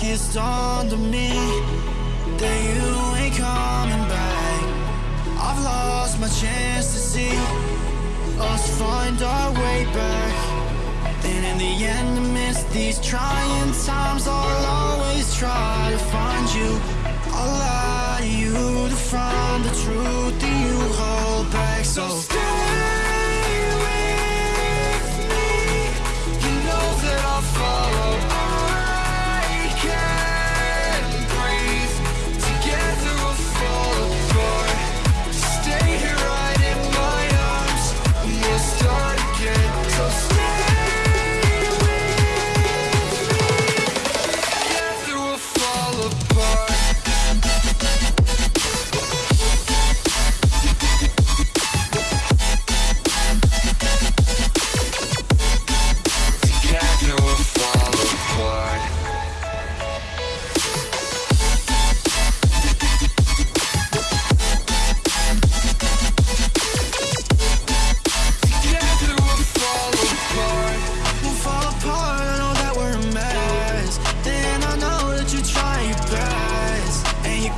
kissed to me that you ain't coming back. I've lost my chance to see Us find our way back. And in the end amidst these trying times I'll always try to find you. I'll lie to you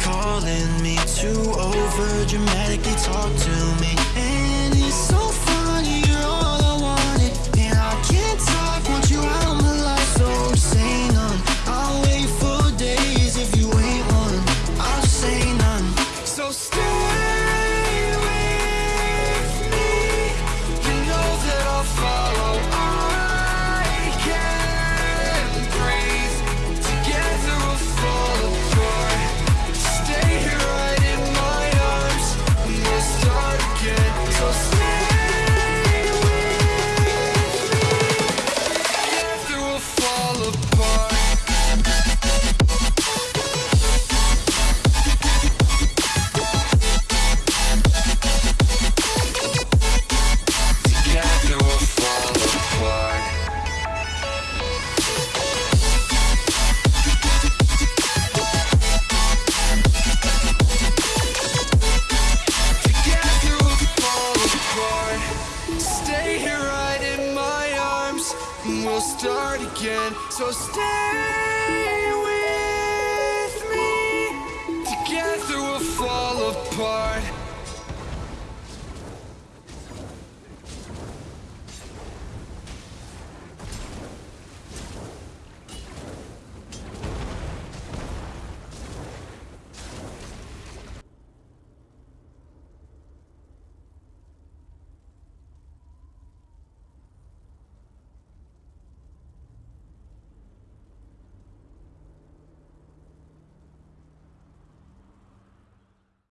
calling me too over, dramatically talk to me. Stay here right in my arms, and we'll start again. So stay.